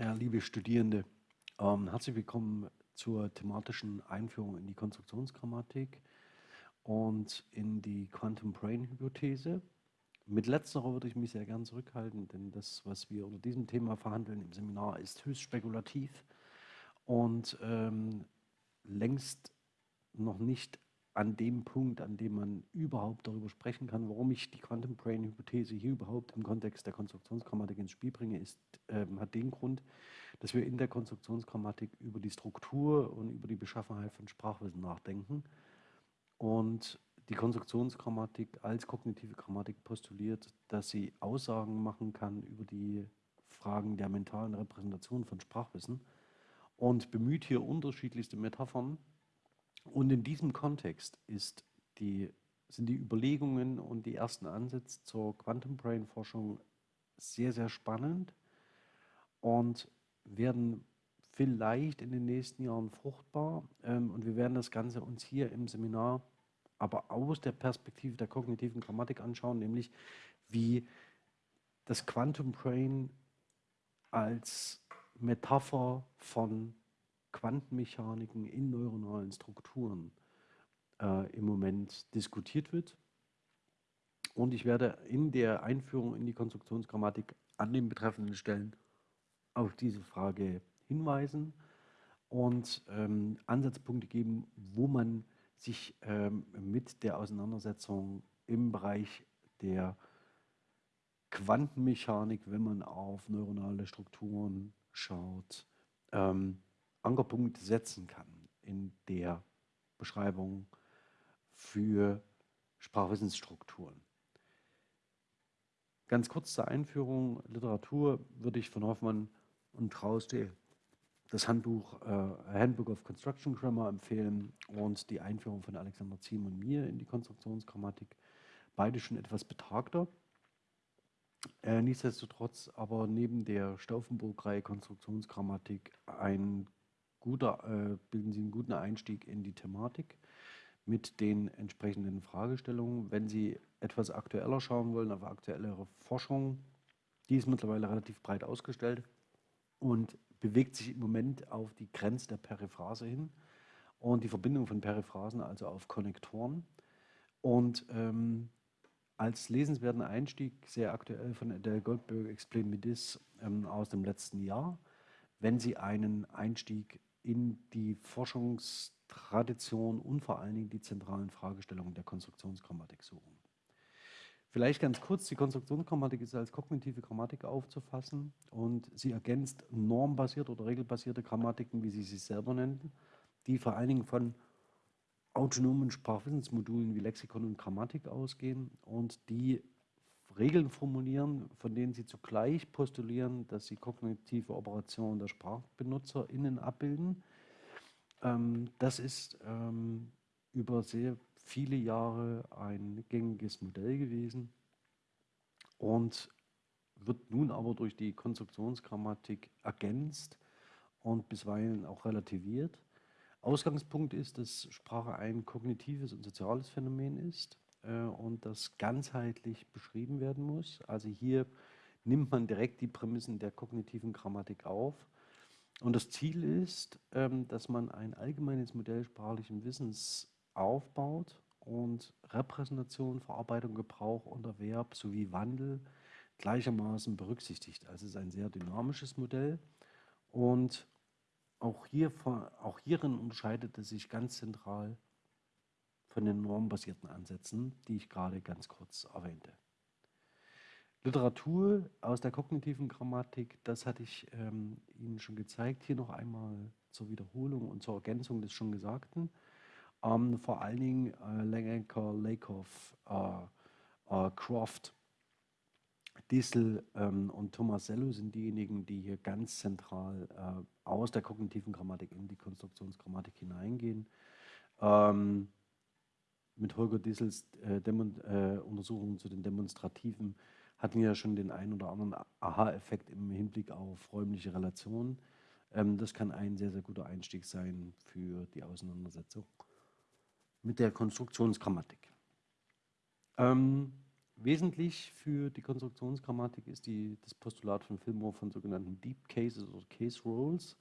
Ja, liebe Studierende, ähm, herzlich willkommen zur thematischen Einführung in die Konstruktionsgrammatik und in die Quantum Brain Hypothese. Mit letzterer würde ich mich sehr gern zurückhalten, denn das, was wir unter diesem Thema verhandeln im Seminar, ist höchst spekulativ und ähm, längst noch nicht an dem Punkt, an dem man überhaupt darüber sprechen kann, warum ich die Quantum Brain Hypothese hier überhaupt im Kontext der Konstruktionsgrammatik ins Spiel bringe, ist, äh, hat den Grund, dass wir in der Konstruktionsgrammatik über die Struktur und über die Beschaffenheit von Sprachwissen nachdenken. Und die Konstruktionsgrammatik als kognitive Grammatik postuliert, dass sie Aussagen machen kann über die Fragen der mentalen Repräsentation von Sprachwissen und bemüht hier unterschiedlichste Metaphern, und in diesem Kontext die, sind die Überlegungen und die ersten Ansätze zur Quantum Brain Forschung sehr, sehr spannend und werden vielleicht in den nächsten Jahren fruchtbar. Ähm, und wir werden das Ganze uns hier im Seminar aber aus der Perspektive der kognitiven Grammatik anschauen, nämlich wie das Quantum Brain als Metapher von Quantenmechaniken in neuronalen Strukturen äh, im Moment diskutiert wird. Und ich werde in der Einführung in die Konstruktionsgrammatik an den betreffenden Stellen auf diese Frage hinweisen und ähm, Ansatzpunkte geben, wo man sich ähm, mit der Auseinandersetzung im Bereich der Quantenmechanik, wenn man auf neuronale Strukturen schaut, ähm, Ankerpunkte setzen kann in der Beschreibung für Sprachwissensstrukturen. Ganz kurz zur Einführung Literatur würde ich von Hoffmann und Trauste das Handbuch äh, Handbook of Construction Grammar empfehlen und die Einführung von Alexander Ziem und mir in die Konstruktionsgrammatik. Beide schon etwas betagter. Äh, nichtsdestotrotz aber neben der Stauffenburg-Reihe Konstruktionsgrammatik ein guter, äh, bilden Sie einen guten Einstieg in die Thematik mit den entsprechenden Fragestellungen. Wenn Sie etwas aktueller schauen wollen, auf aktuellere Forschung, die ist mittlerweile relativ breit ausgestellt und bewegt sich im Moment auf die Grenze der Periphrase hin und die Verbindung von Periphrasen, also auf Konnektoren. Und ähm, als lesenswerten Einstieg, sehr aktuell von Adele Goldberg, Explain Me This ähm, aus dem letzten Jahr, wenn Sie einen Einstieg in die Forschungstradition und vor allen Dingen die zentralen Fragestellungen der Konstruktionsgrammatik suchen. Vielleicht ganz kurz, die Konstruktionsgrammatik ist als kognitive Grammatik aufzufassen und sie ergänzt normbasierte oder regelbasierte Grammatiken, wie sie sich selber nennen, die vor allen Dingen von autonomen Sprachwissensmodulen wie Lexikon und Grammatik ausgehen und die Regeln formulieren, von denen sie zugleich postulieren, dass sie kognitive Operationen der SprachbenutzerInnen abbilden. Ähm, das ist ähm, über sehr viele Jahre ein gängiges Modell gewesen und wird nun aber durch die Konstruktionsgrammatik ergänzt und bisweilen auch relativiert. Ausgangspunkt ist, dass Sprache ein kognitives und soziales Phänomen ist und das ganzheitlich beschrieben werden muss. Also hier nimmt man direkt die Prämissen der kognitiven Grammatik auf. Und das Ziel ist, ähm, dass man ein allgemeines Modell sprachlichen Wissens aufbaut und Repräsentation, Verarbeitung, Gebrauch und Erwerb sowie Wandel gleichermaßen berücksichtigt. Also es ist ein sehr dynamisches Modell und auch, hier, auch hierin unterscheidet es sich ganz zentral von den normbasierten Ansätzen, die ich gerade ganz kurz erwähnte. Literatur aus der kognitiven Grammatik, das hatte ich ähm, Ihnen schon gezeigt, hier noch einmal zur Wiederholung und zur Ergänzung des schon Gesagten. Ähm, vor allen Dingen äh, Langenker, Lakoff, äh, äh, Croft, Dissel ähm, und Tomasello sind diejenigen, die hier ganz zentral äh, aus der kognitiven Grammatik in die Konstruktionsgrammatik hineingehen. Ähm, mit Holger Dissels äh, äh, Untersuchungen zu den Demonstrativen hatten wir ja schon den einen oder anderen Aha-Effekt im Hinblick auf räumliche Relationen. Ähm, das kann ein sehr, sehr guter Einstieg sein für die Auseinandersetzung mit der Konstruktionsgrammatik. Ähm, wesentlich für die Konstruktionsgrammatik ist die, das Postulat von Fillmore von sogenannten Deep Cases oder Case Roles.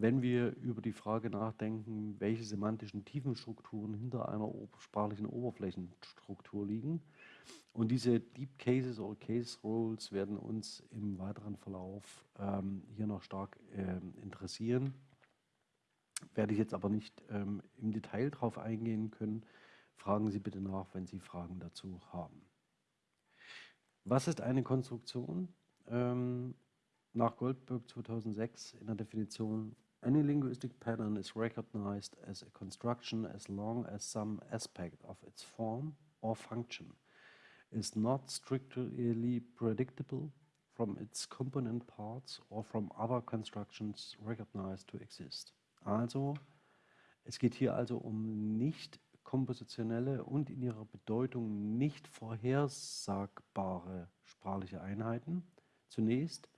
Wenn wir über die Frage nachdenken, welche semantischen Tiefenstrukturen hinter einer sprachlichen Oberflächenstruktur liegen. Und diese Deep Cases oder Case Roles werden uns im weiteren Verlauf ähm, hier noch stark ähm, interessieren. Werde ich jetzt aber nicht ähm, im Detail darauf eingehen können. Fragen Sie bitte nach, wenn Sie Fragen dazu haben. Was ist eine Konstruktion? Ähm, nach Goldberg 2006 in der Definition Any linguistic pattern is recognized as a construction as long as some aspect of its form or function is not strictly predictable from its component parts or from other constructions recognized to exist. Also, es geht hier also um nicht kompositionelle und in ihrer Bedeutung nicht vorhersagbare sprachliche Einheiten. Zunächst,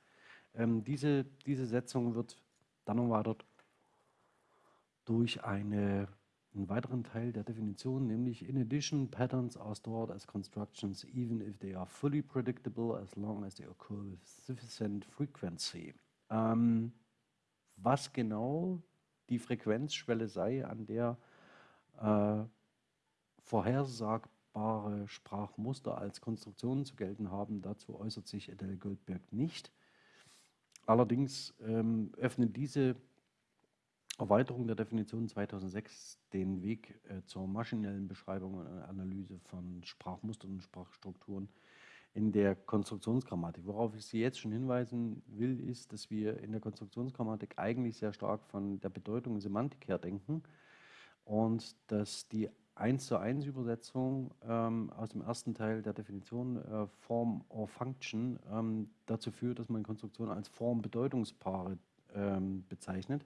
ähm, diese, diese Setzung wird dann erweitert durch eine, einen weiteren Teil der Definition, nämlich in addition, patterns are stored as constructions even if they are fully predictable as long as they occur with sufficient frequency. Ähm, was genau die Frequenzschwelle sei, an der äh, vorhersagbare Sprachmuster als Konstruktionen zu gelten haben. Dazu äußert sich Adele Goldberg nicht. Allerdings ähm, öffnet diese Erweiterung der Definition 2006 den Weg äh, zur maschinellen Beschreibung und Analyse von Sprachmustern und Sprachstrukturen in der Konstruktionsgrammatik. Worauf ich Sie jetzt schon hinweisen will, ist, dass wir in der Konstruktionsgrammatik eigentlich sehr stark von der Bedeutung und Semantik her denken und dass die 1 zu 1 Übersetzung ähm, aus dem ersten Teil der Definition äh, Form or Function ähm, dazu führt, dass man Konstruktionen als Form-Bedeutungspaare ähm, bezeichnet.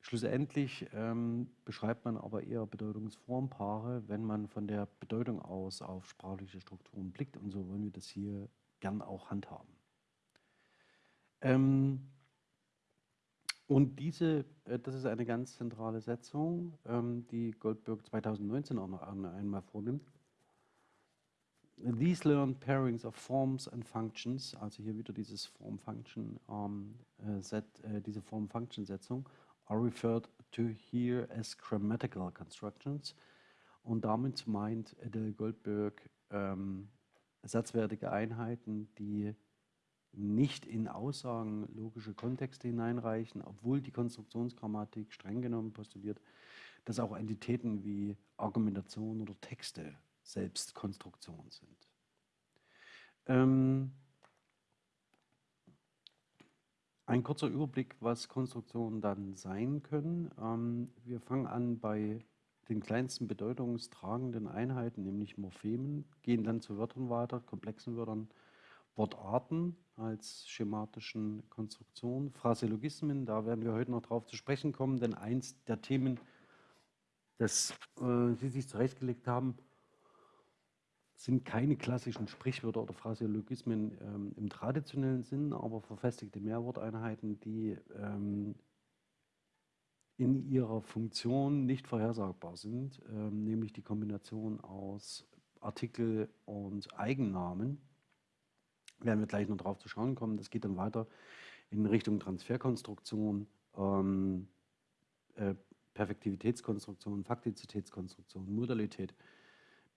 Schlussendlich ähm, beschreibt man aber eher Bedeutungsformpaare, wenn man von der Bedeutung aus auf sprachliche Strukturen blickt und so wollen wir das hier gern auch handhaben. Und diese, äh, das ist eine ganz zentrale Setzung, ähm, die Goldberg 2019 auch noch einmal vornimmt. These learned pairings of forms and functions, also hier wieder dieses Form-Function, ähm, äh, äh, diese Form-Function-Setzung, are referred to here as grammatical constructions. Und damit meint Adele Goldberg ähm, satzwertige Einheiten, die nicht in Aussagen logische Kontexte hineinreichen, obwohl die Konstruktionsgrammatik streng genommen postuliert, dass auch Entitäten wie Argumentation oder Texte selbst Konstruktion sind. Ähm, ein kurzer Überblick, was Konstruktionen dann sein können. Ähm, wir fangen an bei den kleinsten bedeutungstragenden Einheiten, nämlich Morphemen, gehen dann zu Wörtern weiter, komplexen Wörtern, Wortarten als schematischen Konstruktionen, Phraseologismen, da werden wir heute noch drauf zu sprechen kommen, denn eins der Themen, das äh, Sie sich zurechtgelegt haben, sind keine klassischen Sprichwörter oder Phraseologismen ähm, im traditionellen Sinn, aber verfestigte Mehrworteinheiten, die ähm, in ihrer Funktion nicht vorhersagbar sind, ähm, nämlich die Kombination aus Artikel und Eigennamen werden wir gleich noch drauf zu schauen kommen. Das geht dann weiter in Richtung Transferkonstruktion, ähm, äh, Perfektivitätskonstruktion, Faktizitätskonstruktion, Modalität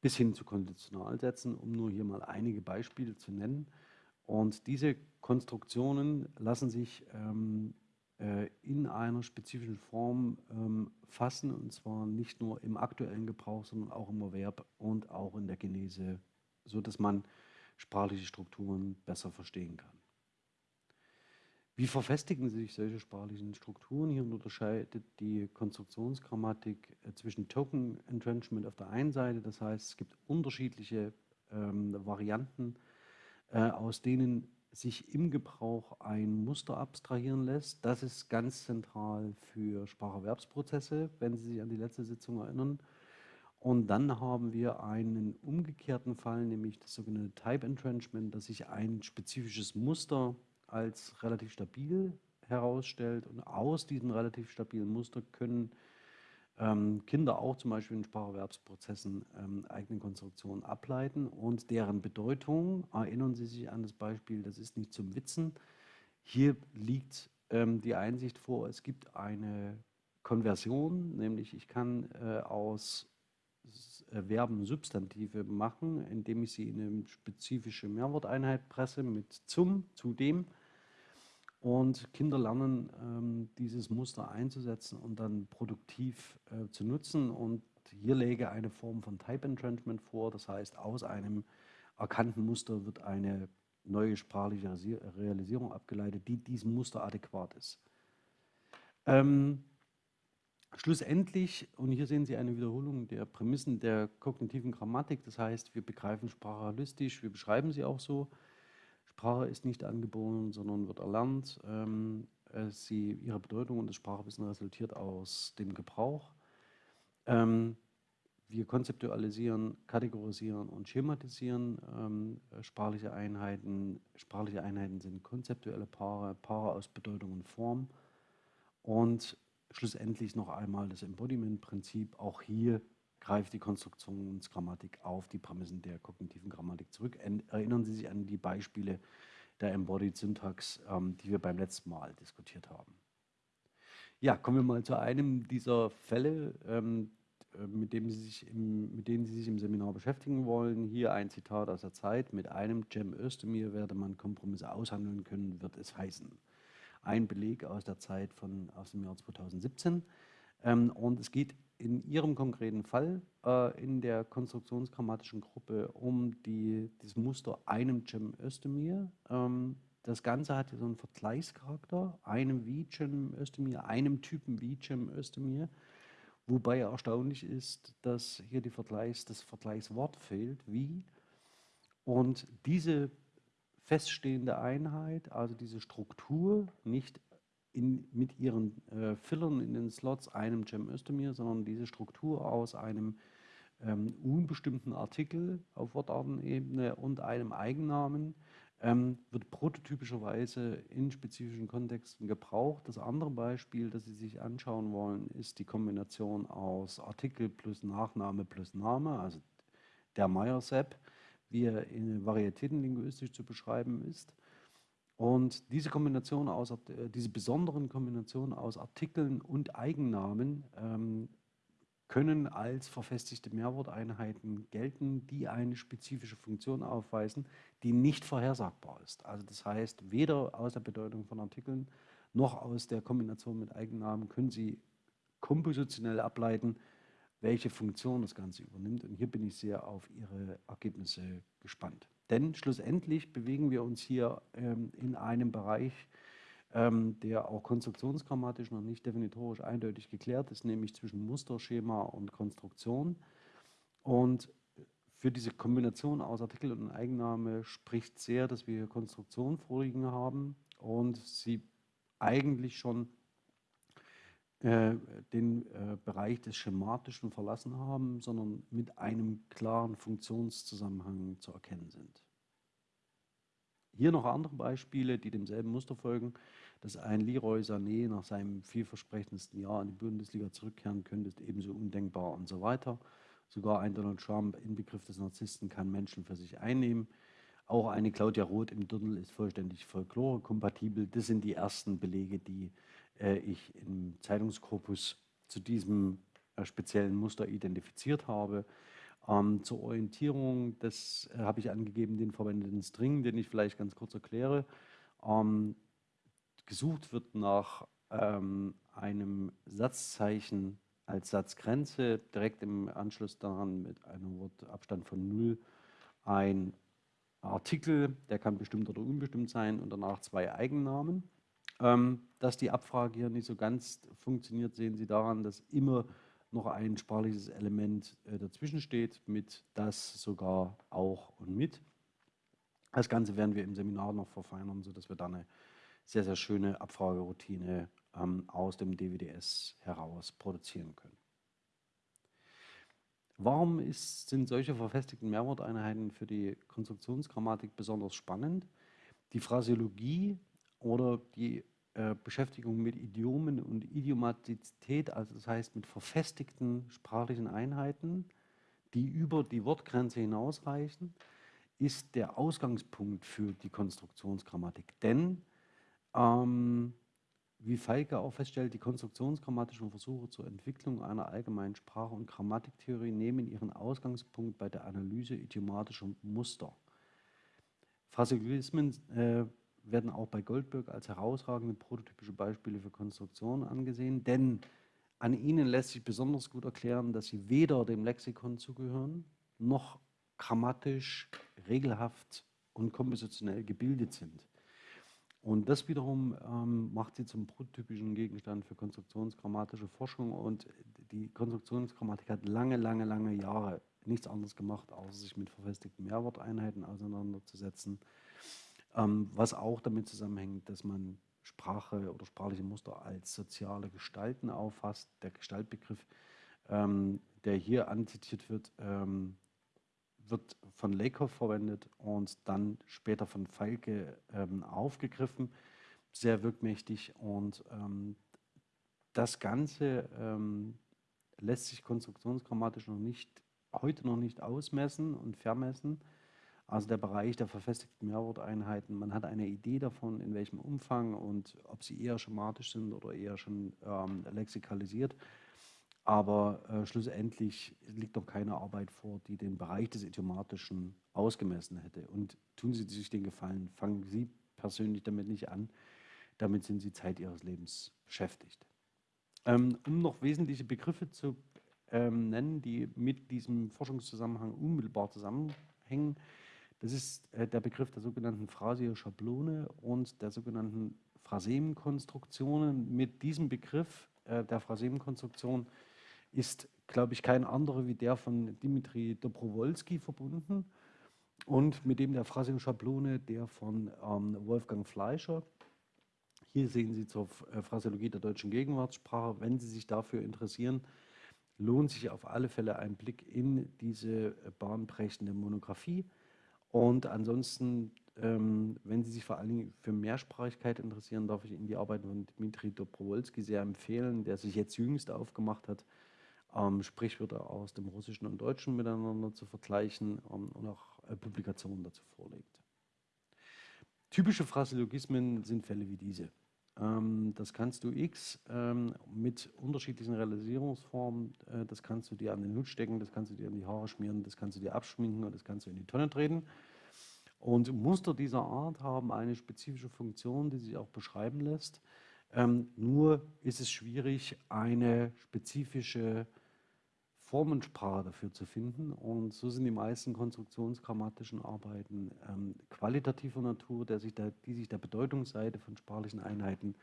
bis hin zu Konditionalsätzen, um nur hier mal einige Beispiele zu nennen. Und diese Konstruktionen lassen sich ähm, äh, in einer spezifischen Form ähm, fassen, und zwar nicht nur im aktuellen Gebrauch, sondern auch im Erwerb und auch in der Genese, sodass man sprachliche Strukturen besser verstehen kann. Wie verfestigen sich solche sprachlichen Strukturen? Hier unterscheidet die Konstruktionsgrammatik äh, zwischen Token Entrenchment auf der einen Seite, das heißt, es gibt unterschiedliche ähm, Varianten, äh, aus denen sich im Gebrauch ein Muster abstrahieren lässt. Das ist ganz zentral für Spracherwerbsprozesse, wenn Sie sich an die letzte Sitzung erinnern. Und dann haben wir einen umgekehrten Fall, nämlich das sogenannte Type Entrenchment, dass sich ein spezifisches Muster als relativ stabil herausstellt. Und aus diesem relativ stabilen Muster können ähm, Kinder auch zum Beispiel in Spracherwerbsprozessen ähm, eigene Konstruktionen ableiten und deren Bedeutung, erinnern Sie sich an das Beispiel, das ist nicht zum Witzen. Hier liegt ähm, die Einsicht vor, es gibt eine Konversion, nämlich ich kann äh, aus Verben Substantive machen, indem ich sie in eine spezifische Mehrworteinheit presse mit zum, zu dem und Kinder lernen, ähm, dieses Muster einzusetzen und dann produktiv äh, zu nutzen. Und hier lege eine Form von Type Entrenchment vor. Das heißt, aus einem erkannten Muster wird eine neue sprachliche Realisierung abgeleitet, die diesem Muster adäquat ist. Ähm, schlussendlich, und hier sehen Sie eine Wiederholung der Prämissen der kognitiven Grammatik, das heißt, wir begreifen Sprache holistisch, wir beschreiben sie auch so, Sprache ist nicht angeboren, sondern wird erlernt. Ähm, äh, sie, ihre Bedeutung und das Sprachwissen resultiert aus dem Gebrauch. Ähm, wir konzeptualisieren, kategorisieren und schematisieren ähm, sprachliche Einheiten. Sprachliche Einheiten sind konzeptuelle Paare, Paare aus Bedeutung und Form. Und schlussendlich noch einmal das Embodiment-Prinzip. Auch hier greift die Konstruktionsgrammatik auf die Prämissen der kognitiven Grammatik zurück. Erinnern Sie sich an die Beispiele der Embodied Syntax, ähm, die wir beim letzten Mal diskutiert haben. Ja, kommen wir mal zu einem dieser Fälle, ähm, äh, mit, dem Sie sich im, mit denen Sie sich im Seminar beschäftigen wollen. Hier ein Zitat aus der Zeit. Mit einem Cem Özdemir werde man Kompromisse aushandeln können, wird es heißen. Ein Beleg aus der Zeit von, aus dem Jahr 2017. Ähm, und es geht in Ihrem konkreten Fall äh, in der konstruktionsgrammatischen Gruppe um die, das Muster einem Cem Özdemir. Ähm, das Ganze hat so einen Vergleichscharakter, einem wie Cem Özdemir, einem Typen wie Cem Özdemir. Wobei erstaunlich ist, dass hier Vergleichs, das Vergleichswort fehlt, wie. Und diese feststehende Einheit, also diese Struktur, nicht in, mit ihren äh, Fillern in den Slots einem Cem Özdemir, sondern diese Struktur aus einem ähm, unbestimmten Artikel auf Wortartenebene und einem Eigennamen ähm, wird prototypischerweise in spezifischen Kontexten gebraucht. Das andere Beispiel, das Sie sich anschauen wollen, ist die Kombination aus Artikel plus Nachname plus Name, also der Meyer-Sepp, wie er in Varietätenlinguistisch zu beschreiben ist. Und diese Kombination aus, äh, diese besonderen Kombinationen aus Artikeln und Eigennamen ähm, können als verfestigte Mehrworteinheiten gelten, die eine spezifische Funktion aufweisen, die nicht vorhersagbar ist. Also das heißt, weder aus der Bedeutung von Artikeln noch aus der Kombination mit Eigennamen können Sie kompositionell ableiten, welche Funktion das Ganze übernimmt. Und hier bin ich sehr auf Ihre Ergebnisse gespannt. Denn schlussendlich bewegen wir uns hier ähm, in einem Bereich, ähm, der auch konstruktionsgrammatisch noch nicht definitorisch eindeutig geklärt ist, nämlich zwischen Musterschema und Konstruktion. Und für diese Kombination aus Artikel und Eigenname spricht sehr, dass wir hier Konstruktion vorliegen haben und sie eigentlich schon den äh, Bereich des Schematischen verlassen haben, sondern mit einem klaren Funktionszusammenhang zu erkennen sind. Hier noch andere Beispiele, die demselben Muster folgen, dass ein Leroy Sané nach seinem vielversprechendsten Jahr in die Bundesliga zurückkehren könnte, ist ebenso undenkbar und so weiter. Sogar ein Donald Trump, Inbegriff des Narzissten, kann Menschen für sich einnehmen. Auch eine Claudia Roth im Dirndl ist vollständig folklore-kompatibel. Das sind die ersten Belege, die äh, ich im Zeitungskorpus zu diesem äh, speziellen Muster identifiziert habe. Ähm, zur Orientierung, das äh, habe ich angegeben, den verwendeten String, den ich vielleicht ganz kurz erkläre. Ähm, gesucht wird nach ähm, einem Satzzeichen als Satzgrenze, direkt im Anschluss daran mit einem Wortabstand von 0 ein Artikel, der kann bestimmt oder unbestimmt sein und danach zwei Eigennamen. Ähm, dass die Abfrage hier nicht so ganz funktioniert, sehen Sie daran, dass immer noch ein sprachliches Element äh, dazwischen steht, mit das sogar auch und mit. Das Ganze werden wir im Seminar noch verfeinern, sodass wir dann eine sehr, sehr schöne Abfrageroutine ähm, aus dem DWDS heraus produzieren können. Warum ist, sind solche verfestigten Mehrworteinheiten für die Konstruktionsgrammatik besonders spannend? Die Phrasiologie oder die äh, Beschäftigung mit Idiomen und Idiomatizität, also das heißt mit verfestigten sprachlichen Einheiten, die über die Wortgrenze hinausreichen, ist der Ausgangspunkt für die Konstruktionsgrammatik. Denn, ähm, wie Feige auch feststellt, die konstruktionsgrammatischen Versuche zur Entwicklung einer allgemeinen Sprache- und Grammatiktheorie nehmen ihren Ausgangspunkt bei der Analyse idiomatischer Muster. Phraseologismen äh, werden auch bei Goldberg als herausragende prototypische Beispiele für Konstruktion angesehen, denn an ihnen lässt sich besonders gut erklären, dass sie weder dem Lexikon zugehören, noch grammatisch, regelhaft und kompositionell gebildet sind. Und das wiederum ähm, macht sie zum prototypischen Gegenstand für konstruktionsgrammatische Forschung und die Konstruktionsgrammatik hat lange, lange, lange Jahre nichts anderes gemacht, außer sich mit verfestigten Mehrworteinheiten auseinanderzusetzen was auch damit zusammenhängt, dass man Sprache oder sprachliche Muster als soziale Gestalten auffasst. Der Gestaltbegriff, ähm, der hier anzitiert wird, ähm, wird von Lakoff verwendet und dann später von Falke ähm, aufgegriffen. Sehr wirkmächtig und ähm, das Ganze ähm, lässt sich konstruktionsgrammatisch noch nicht, heute noch nicht ausmessen und vermessen. Also der Bereich der verfestigten Mehrworteinheiten. Man hat eine Idee davon, in welchem Umfang und ob sie eher schematisch sind oder eher schon ähm, lexikalisiert. Aber äh, schlussendlich liegt noch keine Arbeit vor, die den Bereich des Idiomatischen ausgemessen hätte. Und tun Sie sich den Gefallen, fangen Sie persönlich damit nicht an. Damit sind Sie Zeit Ihres Lebens beschäftigt. Ähm, um noch wesentliche Begriffe zu ähm, nennen, die mit diesem Forschungszusammenhang unmittelbar zusammenhängen, das ist äh, der Begriff der sogenannten Phrasio-Schablone und der sogenannten Phrasemenkonstruktionen. Mit diesem Begriff äh, der Phrasemenkonstruktion ist, glaube ich, kein anderer wie der von Dimitri Dobrowolski verbunden und mit dem der Phraseoschablone der von ähm, Wolfgang Fleischer. Hier sehen Sie zur äh, Phraseologie der deutschen Gegenwartssprache. Wenn Sie sich dafür interessieren, lohnt sich auf alle Fälle ein Blick in diese äh, bahnbrechende Monographie. Und ansonsten, ähm, wenn Sie sich vor allen Dingen für Mehrsprachigkeit interessieren, darf ich Ihnen die Arbeit von Dmitri Dobrowolski sehr empfehlen, der sich jetzt jüngst aufgemacht hat, ähm, Sprichwörter aus dem Russischen und Deutschen miteinander zu vergleichen ähm, und auch äh, Publikationen dazu vorlegt. Typische Phraseologismen sind Fälle wie diese. Ähm, das kannst du X ähm, mit unterschiedlichen Realisierungsformen, äh, das kannst du dir an den Hut stecken, das kannst du dir in die Haare schmieren, das kannst du dir abschminken und das kannst du in die Tonne treten. Und Muster dieser Art haben eine spezifische Funktion, die sich auch beschreiben lässt. Ähm, nur ist es schwierig, eine spezifische Formensprache dafür zu finden. Und so sind die meisten konstruktionsgrammatischen Arbeiten ähm, qualitativer Natur, der sich der, die sich der Bedeutungsseite von sprachlichen Einheiten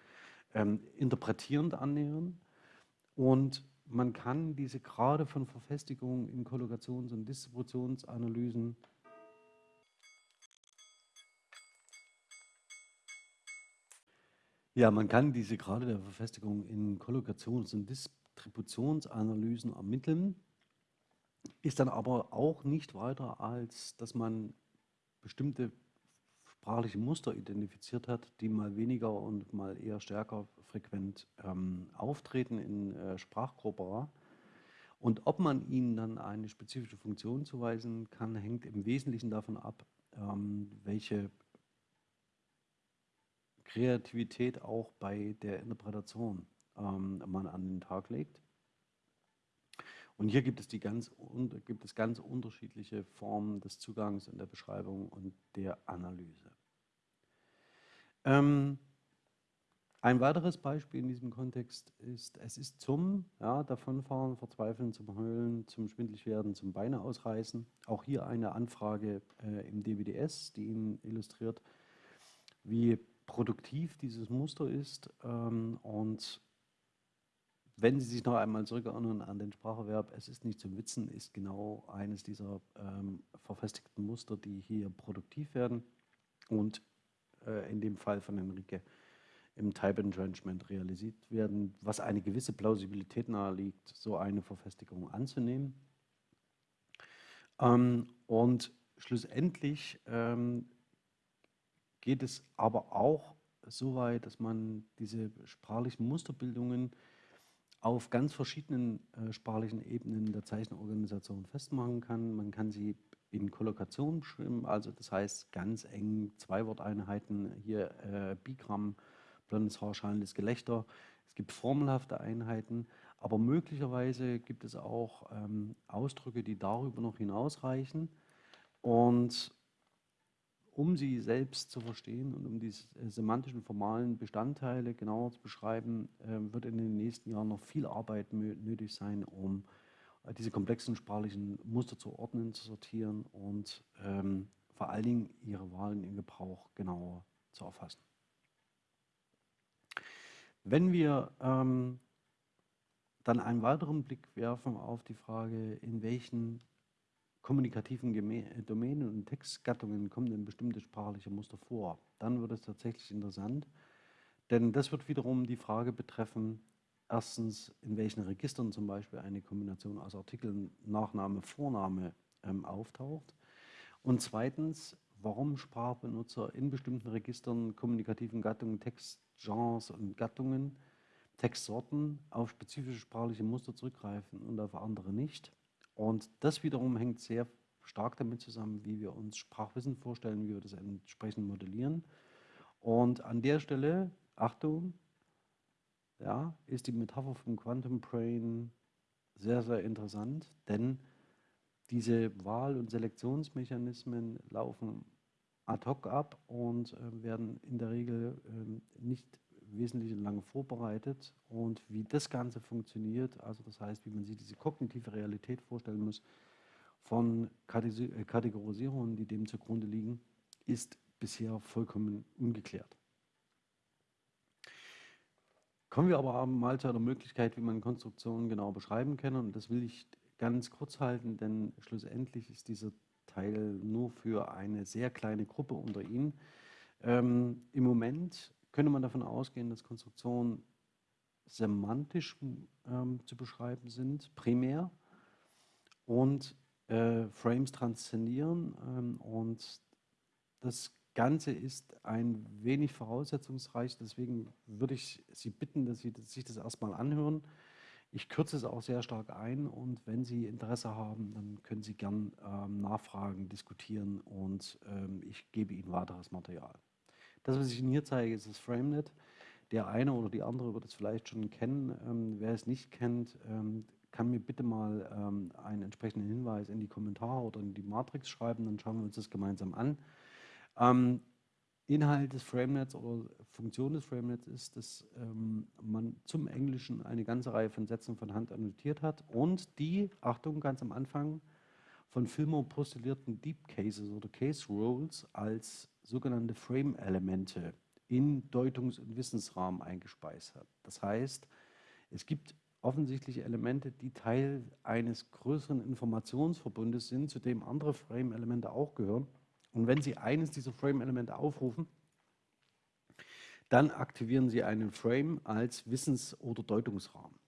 ähm, interpretierend annähern. Und man kann diese Grade von Verfestigung in Kollokations- und Distributionsanalysen Ja, man kann diese Grade der Verfestigung in Kollokations- und Distributionsanalysen Attributionsanalysen ermitteln, ist dann aber auch nicht weiter, als dass man bestimmte sprachliche Muster identifiziert hat, die mal weniger und mal eher stärker frequent ähm, auftreten in äh, Sprachkorpora. Und ob man ihnen dann eine spezifische Funktion zuweisen kann, hängt im Wesentlichen davon ab, ähm, welche Kreativität auch bei der Interpretation ähm, man an den Tag legt. Und hier gibt es, die ganz, gibt es ganz unterschiedliche Formen des Zugangs und der Beschreibung und der Analyse. Ähm, ein weiteres Beispiel in diesem Kontext ist, es ist zum ja, Davonfahren, Verzweifeln, zum Heulen, zum Schwindligwerden, zum Beine ausreißen. Auch hier eine Anfrage äh, im DWDS, die Ihnen illustriert, wie produktiv dieses Muster ist ähm, und wenn Sie sich noch einmal zurückerinnern an den Spracherwerb, es ist nicht zum Witzen, ist genau eines dieser ähm, verfestigten Muster, die hier produktiv werden und äh, in dem Fall von Enrique im Type Entrenchment realisiert werden, was eine gewisse Plausibilität naheliegt, so eine Verfestigung anzunehmen. Ähm, und schlussendlich ähm, geht es aber auch so weit, dass man diese sprachlichen Musterbildungen auf ganz verschiedenen äh, sprachlichen Ebenen der Zeichenorganisation festmachen kann. Man kann sie in Kollokation beschreiben, also das heißt ganz eng Zwei-Worteinheiten, hier äh, Bigramm, blondes Haar, schallendes Gelächter. Es gibt formelhafte Einheiten, aber möglicherweise gibt es auch ähm, Ausdrücke, die darüber noch hinausreichen. Und um sie selbst zu verstehen und um die äh, semantischen formalen Bestandteile genauer zu beschreiben, äh, wird in den nächsten Jahren noch viel Arbeit nötig sein, um äh, diese komplexen sprachlichen Muster zu ordnen, zu sortieren und ähm, vor allen Dingen ihre Wahlen im Gebrauch genauer zu erfassen. Wenn wir ähm, dann einen weiteren Blick werfen auf die Frage, in welchen kommunikativen Domänen und Textgattungen kommen denn bestimmte sprachliche Muster vor, dann wird es tatsächlich interessant, denn das wird wiederum die Frage betreffen, erstens, in welchen Registern zum Beispiel eine Kombination aus Artikeln, Nachname, Vorname ähm, auftaucht. Und zweitens, warum Sprachbenutzer in bestimmten Registern, kommunikativen Gattungen, Textgenres und Gattungen, Textsorten auf spezifische sprachliche Muster zurückgreifen und auf andere nicht und das wiederum hängt sehr stark damit zusammen, wie wir uns Sprachwissen vorstellen, wie wir das entsprechend modellieren. Und an der Stelle, Achtung, ja, ist die Metapher vom Quantum Brain sehr, sehr interessant, denn diese Wahl- und Selektionsmechanismen laufen ad hoc ab und äh, werden in der Regel äh, nicht wesentlich lange vorbereitet und wie das Ganze funktioniert, also das heißt, wie man sich diese kognitive Realität vorstellen muss von äh, Kategorisierungen, die dem zugrunde liegen, ist bisher vollkommen ungeklärt. Kommen wir aber mal zu einer Möglichkeit, wie man Konstruktionen genau beschreiben kann und das will ich ganz kurz halten, denn schlussendlich ist dieser Teil nur für eine sehr kleine Gruppe unter Ihnen. Ähm, Im Moment könnte man davon ausgehen, dass Konstruktionen semantisch ähm, zu beschreiben sind, primär, und äh, Frames transzendieren. Ähm, und das Ganze ist ein wenig voraussetzungsreich, deswegen würde ich Sie bitten, dass Sie sich das erstmal anhören. Ich kürze es auch sehr stark ein und wenn Sie Interesse haben, dann können Sie gern ähm, nachfragen, diskutieren und ähm, ich gebe Ihnen weiteres Material. Das, was ich Ihnen hier zeige, ist das FrameNet. Der eine oder die andere wird es vielleicht schon kennen. Ähm, wer es nicht kennt, ähm, kann mir bitte mal ähm, einen entsprechenden Hinweis in die Kommentare oder in die Matrix schreiben, dann schauen wir uns das gemeinsam an. Ähm, Inhalt des FrameNets oder Funktion des FrameNets ist, dass ähm, man zum Englischen eine ganze Reihe von Sätzen von Hand annotiert hat und die, Achtung, ganz am Anfang, von Filmer postulierten Deep Cases oder Case Roles als sogenannte Frame-Elemente in Deutungs- und Wissensrahmen eingespeist hat. Das heißt, es gibt offensichtlich Elemente, die Teil eines größeren Informationsverbundes sind, zu dem andere Frame-Elemente auch gehören. Und wenn Sie eines dieser Frame-Elemente aufrufen, dann aktivieren Sie einen Frame als Wissens- oder Deutungsrahmen.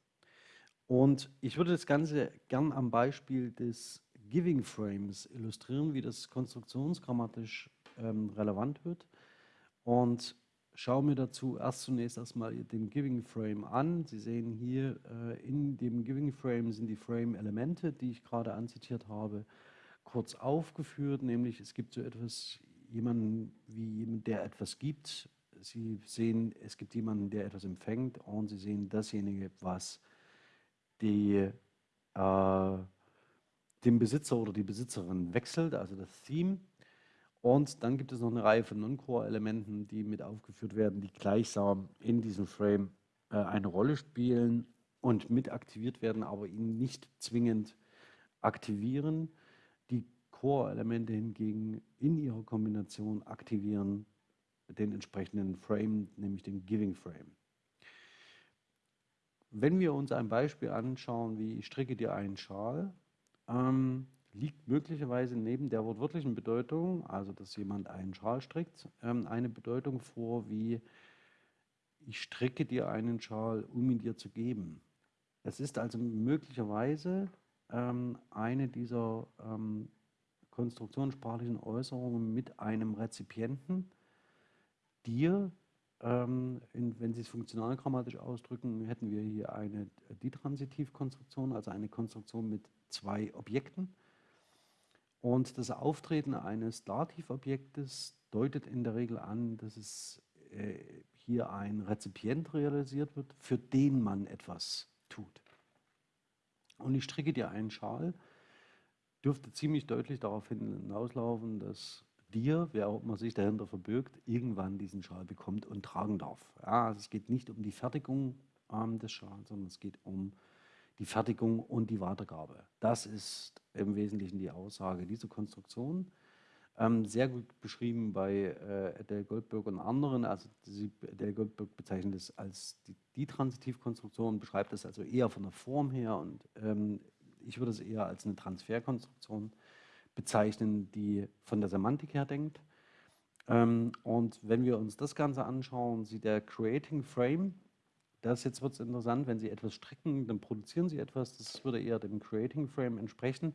Und ich würde das Ganze gern am Beispiel des Giving Frames illustrieren, wie das konstruktionsgrammatisch ähm, relevant wird. Und schaue mir dazu erst zunächst erstmal den Giving Frame an. Sie sehen hier äh, in dem Giving Frame sind die Frame-Elemente, die ich gerade anzitiert habe, kurz aufgeführt, nämlich es gibt so etwas, jemanden wie jemand, der etwas gibt. Sie sehen, es gibt jemanden, der etwas empfängt und Sie sehen dasjenige, was die, äh, den Besitzer oder die Besitzerin wechselt, also das Theme. Und dann gibt es noch eine Reihe von Non-Core-Elementen, die mit aufgeführt werden, die gleichsam in diesem Frame äh, eine Rolle spielen und mit aktiviert werden, aber ihn nicht zwingend aktivieren. Die Core-Elemente hingegen in ihrer Kombination aktivieren den entsprechenden Frame, nämlich den Giving Frame. Wenn wir uns ein Beispiel anschauen, wie ich stricke dir einen Schal, ähm, liegt möglicherweise neben der wortwörtlichen Bedeutung, also dass jemand einen Schal strickt, ähm, eine Bedeutung vor wie ich stricke dir einen Schal, um ihn dir zu geben. Es ist also möglicherweise ähm, eine dieser ähm, konstruktionssprachlichen Äußerungen mit einem Rezipienten dir ähm, in, wenn Sie es funktionalgrammatisch ausdrücken, hätten wir hier eine Ditransitivkonstruktion, also eine Konstruktion mit zwei Objekten. Und das Auftreten eines Dativobjektes deutet in der Regel an, dass es äh, hier ein Rezipient realisiert wird, für den man etwas tut. Und ich stricke dir einen Schal, dürfte ziemlich deutlich darauf hinauslaufen, dass dir, wer auch immer sich dahinter verbirgt, irgendwann diesen Schal bekommt und tragen darf. Ja, also es geht nicht um die Fertigung ähm, des Schals, sondern es geht um die Fertigung und die Weitergabe. Das ist im Wesentlichen die Aussage dieser Konstruktion. Ähm, sehr gut beschrieben bei äh, Adele Goldberg und anderen. Also sie, Adele Goldberg bezeichnet es als die, die Transitivkonstruktion, beschreibt es also eher von der Form her und ähm, ich würde es eher als eine Transferkonstruktion bezeichnen, die von der Semantik her denkt. Ähm, und wenn wir uns das Ganze anschauen, sieht der Creating Frame, das jetzt wird es interessant, wenn Sie etwas stricken, dann produzieren Sie etwas, das würde eher dem Creating Frame entsprechen.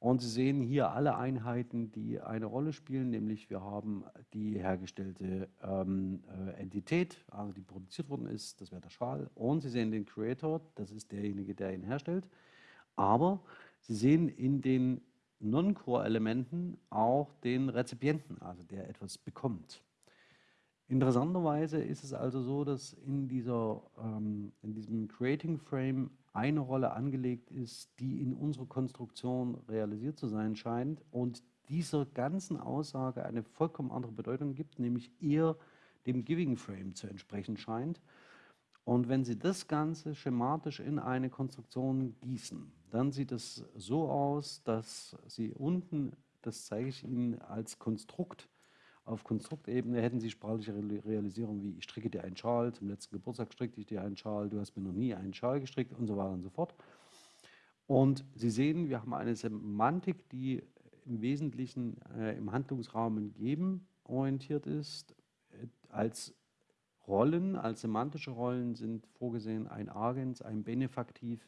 Und Sie sehen hier alle Einheiten, die eine Rolle spielen, nämlich wir haben die hergestellte ähm, äh, Entität, also die produziert worden ist, das wäre der Schal. Und Sie sehen den Creator, das ist derjenige, der ihn herstellt. Aber Sie sehen in den Non-Core-Elementen auch den Rezipienten, also der etwas bekommt. Interessanterweise ist es also so, dass in, dieser, ähm, in diesem Creating Frame eine Rolle angelegt ist, die in unserer Konstruktion realisiert zu sein scheint und dieser ganzen Aussage eine vollkommen andere Bedeutung gibt, nämlich eher dem Giving Frame zu entsprechen scheint. Und wenn Sie das Ganze schematisch in eine Konstruktion gießen, dann sieht es so aus, dass Sie unten, das zeige ich Ihnen als Konstrukt, auf Konstruktebene hätten Sie sprachliche Realisierung wie ich stricke dir einen Schal, zum letzten Geburtstag strickte ich dir einen Schal, du hast mir noch nie einen Schal gestrickt und so weiter und so fort. Und Sie sehen, wir haben eine Semantik, die im Wesentlichen äh, im Handlungsrahmen geben orientiert ist, als Rollen, als semantische Rollen sind vorgesehen ein Agens, ein Benefaktiv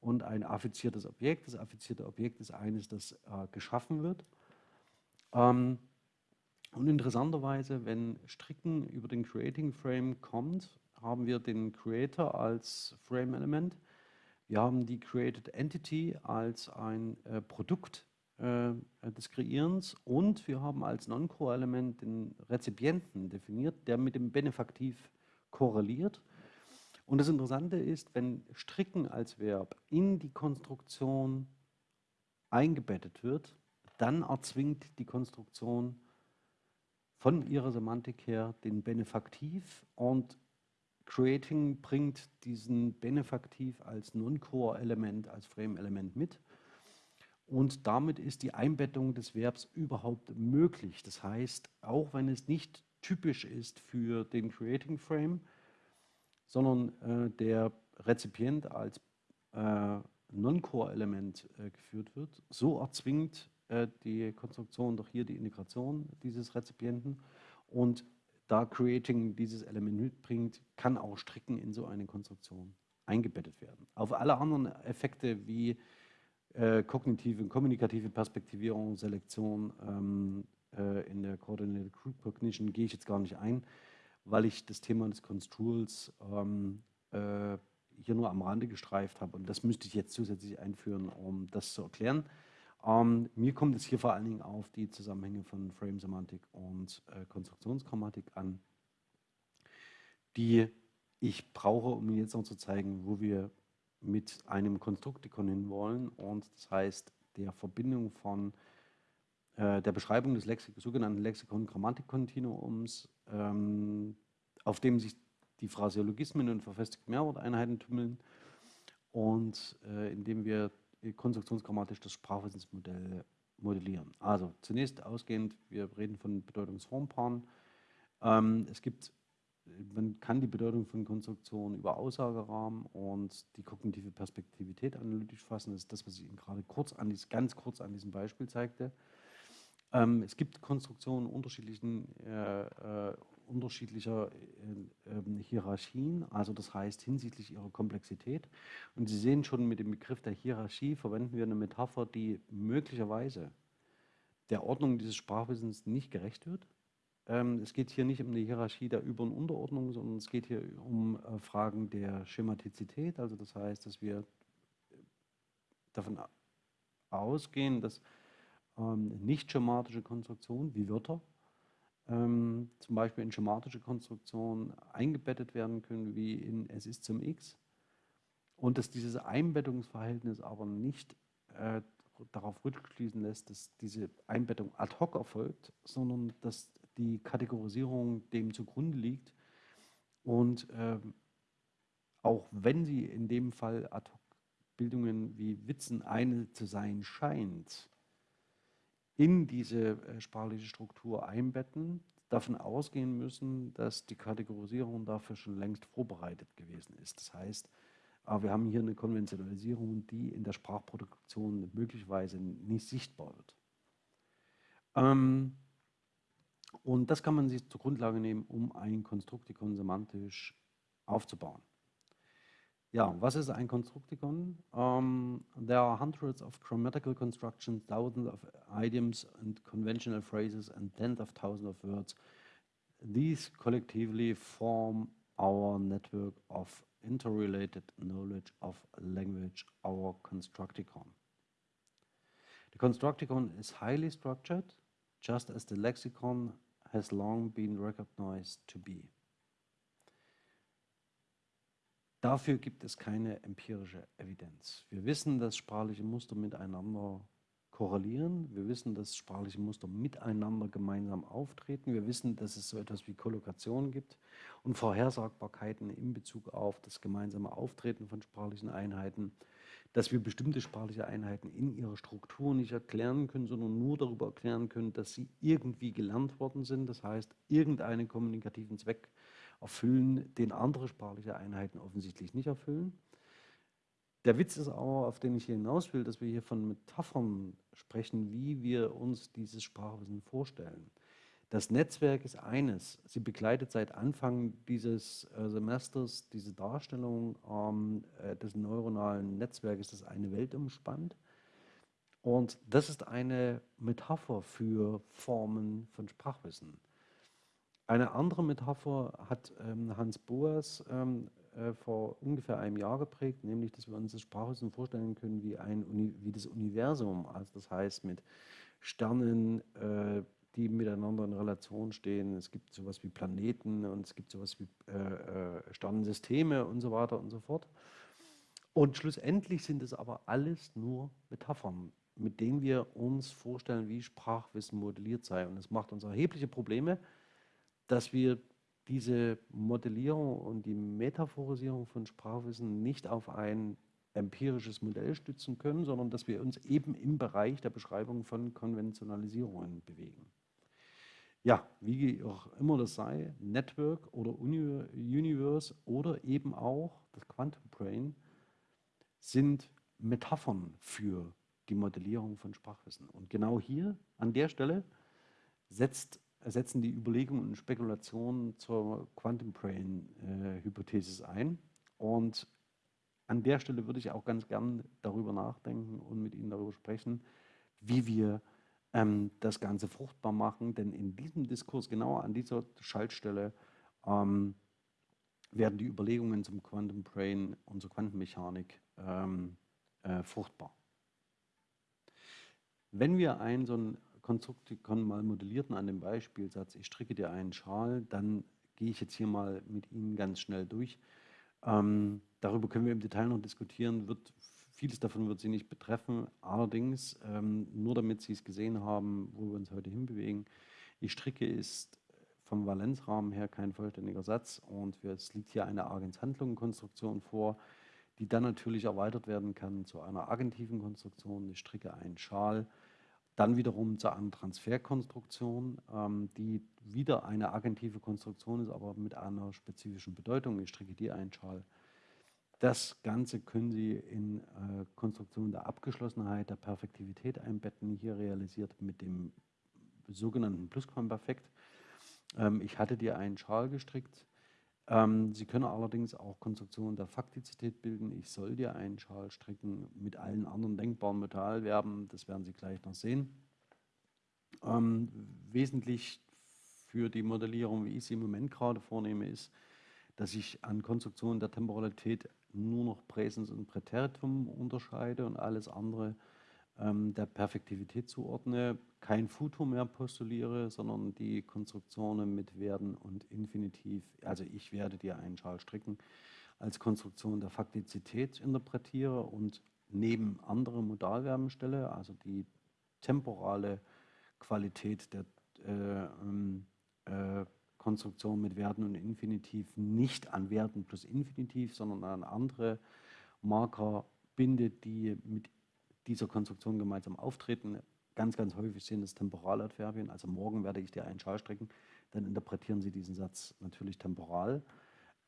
und ein affiziertes Objekt. Das affizierte Objekt ist eines, das äh, geschaffen wird. Ähm, und interessanterweise, wenn Stricken über den Creating Frame kommt, haben wir den Creator als Frame-Element. Wir haben die Created Entity als ein äh, Produkt äh, des Kreierens und wir haben als Non-Core-Element den Rezipienten definiert, der mit dem Benefaktiv korreliert. Und das Interessante ist, wenn Stricken als Verb in die Konstruktion eingebettet wird, dann erzwingt die Konstruktion von ihrer Semantik her den Benefaktiv und Creating bringt diesen Benefaktiv als Non-Core-Element, als Frame-Element mit. Und damit ist die Einbettung des Verbs überhaupt möglich. Das heißt, auch wenn es nicht typisch ist für den Creating Frame, sondern äh, der Rezipient als äh, Non-Core-Element äh, geführt wird, so erzwingt die Konstruktion doch hier die Integration dieses Rezipienten. Und da Creating dieses Element mitbringt, kann auch Stricken in so eine Konstruktion eingebettet werden. Auf alle anderen Effekte wie äh, kognitive und kommunikative Perspektivierung, Selektion ähm, äh, in der Coordinated Group Cognition gehe ich jetzt gar nicht ein, weil ich das Thema des Construals ähm, äh, hier nur am Rande gestreift habe und das müsste ich jetzt zusätzlich einführen, um das zu erklären. Ähm, mir kommt es hier vor allen Dingen auf die Zusammenhänge von Frame-Semantik und äh, Konstruktionsgrammatik an, die ich brauche, um Ihnen jetzt noch zu zeigen, wo wir mit einem Konstruktikon hinwollen. Und das heißt der Verbindung von äh, der Beschreibung des Lexik sogenannten Lexikon-Grammatik-Kontinuums, ähm, auf dem sich die Phraseologismen und verfestigte Mehrworteinheiten tümmeln und äh, indem wir konstruktionsgrammatisch das Sprachwissensmodell modellieren. Also zunächst ausgehend, wir reden von Bedeutungsformpaaren. Ähm, es gibt man kann die Bedeutung von Konstruktionen über Aussagerahmen und die kognitive Perspektivität analytisch fassen. Das ist das, was ich Ihnen gerade kurz an ganz kurz an diesem Beispiel zeigte. Ähm, es gibt Konstruktionen unterschiedlichen, äh, äh, unterschiedlicher äh, ähm, Hierarchien, also das heißt hinsichtlich ihrer Komplexität. Und Sie sehen schon mit dem Begriff der Hierarchie verwenden wir eine Metapher, die möglicherweise der Ordnung dieses Sprachwissens nicht gerecht wird ähm, es geht hier nicht um die Hierarchie der Über- und Unterordnung, sondern es geht hier um äh, Fragen der Schematizität. Also das heißt, dass wir davon ausgehen, dass ähm, nicht schematische Konstruktionen wie Wörter ähm, zum Beispiel in schematische Konstruktionen eingebettet werden können, wie in Es ist zum X. Und dass dieses Einbettungsverhältnis aber nicht äh, darauf rückschließen lässt, dass diese Einbettung ad hoc erfolgt, sondern dass die Kategorisierung dem zugrunde liegt. Und äh, auch wenn sie in dem Fall ad hoc Bildungen wie Witzen eine zu sein scheint, in diese äh, sprachliche Struktur einbetten, davon ausgehen müssen, dass die Kategorisierung dafür schon längst vorbereitet gewesen ist. Das heißt, äh, wir haben hier eine Konventionalisierung, die in der Sprachproduktion möglicherweise nicht sichtbar wird. Ähm, und das kann man sich zur Grundlage nehmen, um ein Konstruktikon semantisch aufzubauen. Ja, was ist ein Konstruktikon? Um, there are hundreds of grammatical constructions, thousands of idioms and conventional phrases and tens of thousands of words. These collectively form our network of interrelated knowledge of language, our constructicon. The constructicon is highly structured, just as the lexicon has long been recognized to be. Dafür gibt es keine empirische Evidenz. Wir wissen, dass sprachliche Muster miteinander korrelieren. Wir wissen, dass sprachliche Muster miteinander gemeinsam auftreten. Wir wissen, dass es so etwas wie Kollokation gibt und Vorhersagbarkeiten in Bezug auf das gemeinsame Auftreten von sprachlichen Einheiten, dass wir bestimmte sprachliche Einheiten in ihrer Struktur nicht erklären können, sondern nur darüber erklären können, dass sie irgendwie gelernt worden sind. Das heißt, irgendeinen kommunikativen Zweck erfüllen, den andere sprachliche Einheiten offensichtlich nicht erfüllen. Der Witz ist aber, auf den ich hier hinaus will, dass wir hier von Metaphern sprechen, wie wir uns dieses Sprachwissen vorstellen. Das Netzwerk ist eines. Sie begleitet seit Anfang dieses äh, Semesters diese Darstellung ähm, äh, des neuronalen Netzwerkes, das eine Welt umspannt. Und das ist eine Metapher für Formen von Sprachwissen. Eine andere Metapher hat ähm, Hans Boas ähm, äh, vor ungefähr einem Jahr geprägt, nämlich, dass wir uns das Sprachwissen vorstellen können wie, ein Uni wie das Universum, also das heißt mit Sternen, äh, die miteinander in Relation stehen. Es gibt sowas wie Planeten und es gibt sowas wie äh, äh, Sternensysteme und so weiter und so fort. Und schlussendlich sind es aber alles nur Metaphern, mit denen wir uns vorstellen, wie Sprachwissen modelliert sei. Und es macht uns erhebliche Probleme, dass wir diese Modellierung und die Metaphorisierung von Sprachwissen nicht auf ein empirisches Modell stützen können, sondern dass wir uns eben im Bereich der Beschreibung von Konventionalisierungen bewegen. Ja, wie auch immer das sei, Network oder Universe oder eben auch das Quantum Brain sind Metaphern für die Modellierung von Sprachwissen. Und genau hier, an der Stelle, setzt setzen die Überlegungen und Spekulationen zur Quantum Brain äh, ein. Und an der Stelle würde ich auch ganz gern darüber nachdenken und mit Ihnen darüber sprechen, wie wir ähm, das Ganze fruchtbar machen. Denn in diesem Diskurs, genau an dieser Schaltstelle, ähm, werden die Überlegungen zum Quantum Brain und zur Quantenmechanik ähm, äh, fruchtbar. Wenn wir ein so ein Konstruktikon mal modellierten an dem Beispielsatz, ich stricke dir einen Schal, dann gehe ich jetzt hier mal mit Ihnen ganz schnell durch. Ähm, darüber können wir im Detail noch diskutieren, wird, vieles davon wird Sie nicht betreffen, allerdings, ähm, nur damit Sie es gesehen haben, wo wir uns heute hinbewegen, ich stricke ist vom Valenzrahmen her kein vollständiger Satz und es liegt hier eine Agenshandlungenkonstruktion vor, die dann natürlich erweitert werden kann zu einer agentiven Konstruktion. Ich stricke einen Schal, dann wiederum zu einer Transferkonstruktion, ähm, die wieder eine agentive Konstruktion ist, aber mit einer spezifischen Bedeutung. Ich stricke dir einen Schal. Das Ganze können Sie in äh, Konstruktionen der Abgeschlossenheit, der Perfektivität einbetten, hier realisiert mit dem sogenannten Plusquamperfekt. Ähm, ich hatte dir einen Schal gestrickt, Sie können allerdings auch Konstruktionen der Faktizität bilden. Ich soll dir einen Schal stricken mit allen anderen denkbaren Metallverben. Das werden Sie gleich noch sehen. Ähm, wesentlich für die Modellierung, wie ich sie im Moment gerade vornehme, ist, dass ich an Konstruktionen der Temporalität nur noch Präsens und Präteritum unterscheide und alles andere ähm, der Perfektivität zuordne, kein Futur mehr postuliere, sondern die Konstruktionen mit Werden und Infinitiv, also ich werde dir einen Schal stricken, als Konstruktion der Faktizität interpretiere und neben andere Modalverben stelle, also die temporale Qualität der äh, ähm, äh, Konstruktion mit Werden und Infinitiv nicht an Werden plus Infinitiv, sondern an andere Marker bindet, die mit dieser Konstruktion gemeinsam auftreten. Ganz, ganz häufig sind es Temporaladverbien, also morgen werde ich dir einen Schal strecken, dann interpretieren Sie diesen Satz natürlich temporal.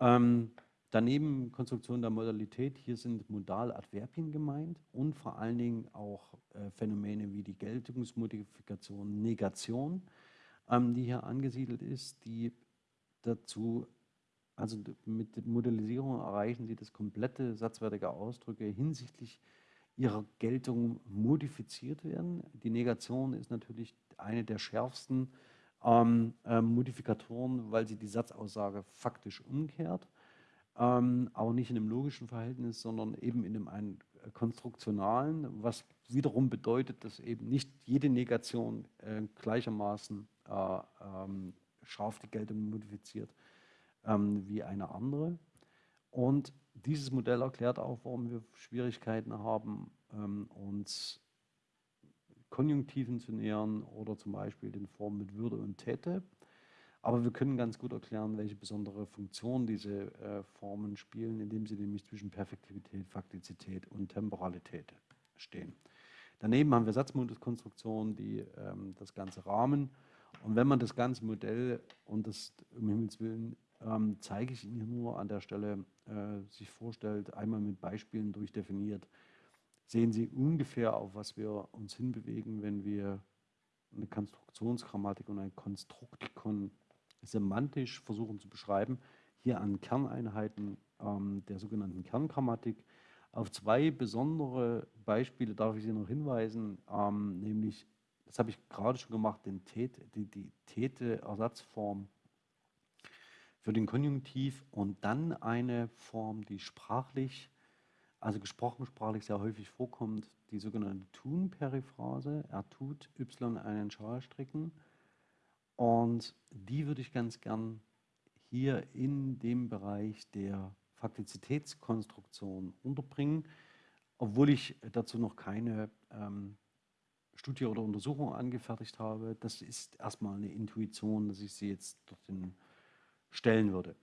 Ähm, daneben Konstruktion der Modalität, hier sind Modaladverbien gemeint und vor allen Dingen auch äh, Phänomene wie die Geltungsmodifikation, Negation, ähm, die hier angesiedelt ist, die dazu, also mit Modellisierung erreichen Sie das komplette satzwertige Ausdrücke hinsichtlich ihrer Geltung modifiziert werden. Die Negation ist natürlich eine der schärfsten ähm, äh, Modifikatoren, weil sie die Satzaussage faktisch umkehrt, ähm, aber nicht in einem logischen Verhältnis, sondern eben in einem, einem konstruktionalen, was wiederum bedeutet, dass eben nicht jede Negation äh, gleichermaßen äh, ähm, scharf die Geltung modifiziert ähm, wie eine andere. Und dieses Modell erklärt auch, warum wir Schwierigkeiten haben, ähm, uns Konjunktiven zu nähern oder zum Beispiel den Formen mit Würde und Täte. Aber wir können ganz gut erklären, welche besondere Funktion diese äh, Formen spielen, indem sie nämlich zwischen Perfektivität, Faktizität und Temporalität stehen. Daneben haben wir Satzmoduskonstruktionen, die ähm, das Ganze rahmen. Und wenn man das ganze Modell und das um Himmels Willen ähm, zeige ich Ihnen nur an der Stelle, äh, sich vorstellt, einmal mit Beispielen durchdefiniert, sehen Sie ungefähr, auf was wir uns hinbewegen, wenn wir eine Konstruktionsgrammatik und ein Konstruktikon semantisch versuchen zu beschreiben. Hier an Kerneinheiten ähm, der sogenannten Kerngrammatik. Auf zwei besondere Beispiele darf ich Sie noch hinweisen, ähm, nämlich, das habe ich gerade schon gemacht, den Tät, die, die Täte-Ersatzform für den Konjunktiv und dann eine Form, die sprachlich, also gesprochen sprachlich sehr häufig vorkommt, die sogenannte Tun-Periphrase. Er tut Y einen Schal stricken. Und die würde ich ganz gern hier in dem Bereich der Faktizitätskonstruktion unterbringen, obwohl ich dazu noch keine ähm, Studie oder Untersuchung angefertigt habe. Das ist erstmal eine Intuition, dass ich sie jetzt dorthin stellen würde.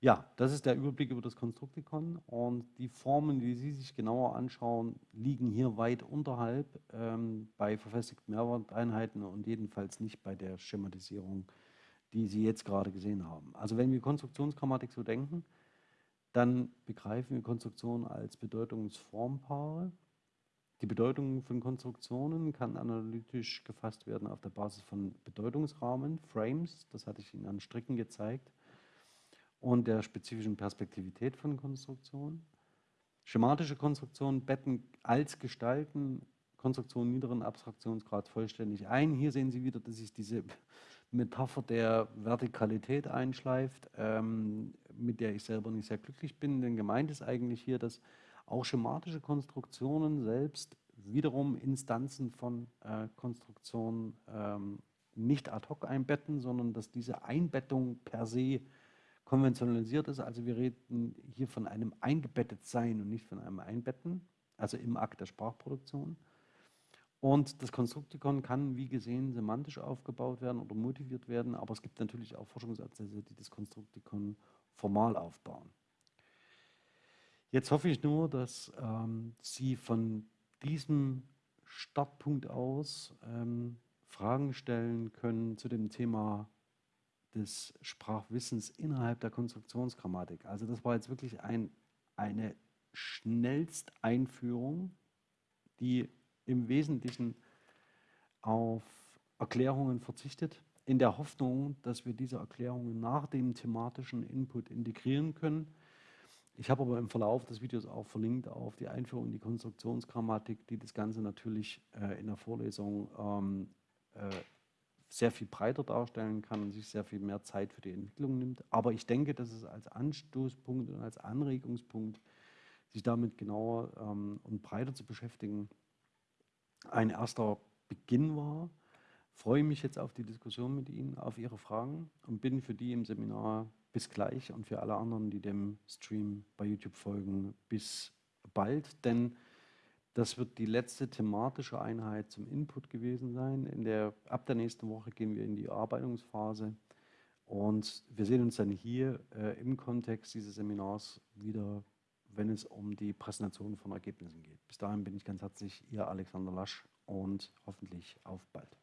Ja, das ist der Überblick über das Konstruktikon und die Formen, die Sie sich genauer anschauen, liegen hier weit unterhalb ähm, bei verfestigten Mehrwerteinheiten und jedenfalls nicht bei der Schematisierung, die Sie jetzt gerade gesehen haben. Also wenn wir Konstruktionsgrammatik so denken, dann begreifen wir Konstruktionen als Bedeutungsformpaare. Die Bedeutung von Konstruktionen kann analytisch gefasst werden auf der Basis von Bedeutungsrahmen, Frames, das hatte ich Ihnen an Stricken gezeigt, und der spezifischen Perspektivität von Konstruktionen. Schematische Konstruktionen betten als Gestalten Konstruktionen niederen Abstraktionsgrad vollständig ein. Hier sehen Sie wieder, dass sich diese Metapher der Vertikalität einschleift, ähm, mit der ich selber nicht sehr glücklich bin, denn gemeint ist eigentlich hier, dass auch schematische Konstruktionen selbst wiederum Instanzen von äh, Konstruktionen ähm, nicht ad hoc einbetten, sondern dass diese Einbettung per se konventionalisiert ist. Also wir reden hier von einem eingebettet sein und nicht von einem Einbetten, also im Akt der Sprachproduktion. Und das Konstruktikon kann, wie gesehen, semantisch aufgebaut werden oder motiviert werden, aber es gibt natürlich auch Forschungsansätze, die das Konstruktikon formal aufbauen. Jetzt hoffe ich nur, dass ähm, Sie von diesem Startpunkt aus ähm, Fragen stellen können zu dem Thema des Sprachwissens innerhalb der Konstruktionsgrammatik. Also das war jetzt wirklich ein, eine Schnellsteinführung, die im Wesentlichen auf Erklärungen verzichtet, in der Hoffnung, dass wir diese Erklärungen nach dem thematischen Input integrieren können ich habe aber im Verlauf des Videos auch verlinkt auf die Einführung in die Konstruktionsgrammatik, die das Ganze natürlich äh, in der Vorlesung ähm, äh, sehr viel breiter darstellen kann und sich sehr viel mehr Zeit für die Entwicklung nimmt. Aber ich denke, dass es als Anstoßpunkt und als Anregungspunkt, sich damit genauer ähm, und breiter zu beschäftigen, ein erster Beginn war. Freue mich jetzt auf die Diskussion mit Ihnen, auf Ihre Fragen und bin für die im Seminar bis gleich und für alle anderen, die dem Stream bei YouTube folgen, bis bald, denn das wird die letzte thematische Einheit zum Input gewesen sein. In der, ab der nächsten Woche gehen wir in die Erarbeitungsphase und wir sehen uns dann hier äh, im Kontext dieses Seminars wieder, wenn es um die Präsentation von Ergebnissen geht. Bis dahin bin ich ganz herzlich Ihr Alexander Lasch und hoffentlich auf bald.